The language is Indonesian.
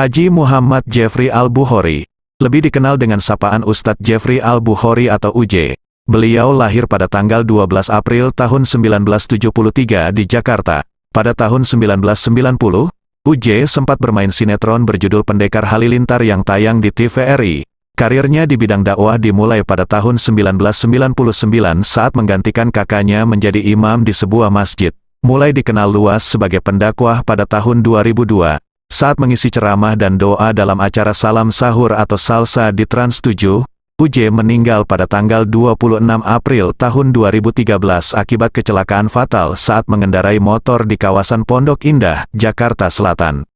Haji Muhammad Jeffrey Al-Bukhari, lebih dikenal dengan sapaan Ustadz Jeffrey Al-Bukhari atau UJ. Beliau lahir pada tanggal 12 April tahun 1973 di Jakarta. Pada tahun 1990, UJ sempat bermain sinetron berjudul Pendekar Halilintar yang tayang di TVRI. Karirnya di bidang dakwah dimulai pada tahun 1999 saat menggantikan kakaknya menjadi imam di sebuah masjid. Mulai dikenal luas sebagai pendakwah pada tahun 2002. Saat mengisi ceramah dan doa dalam acara Salam Sahur atau Salsa di Trans 7, UJ meninggal pada tanggal 26 April tahun 2013 akibat kecelakaan fatal saat mengendarai motor di kawasan Pondok Indah, Jakarta Selatan.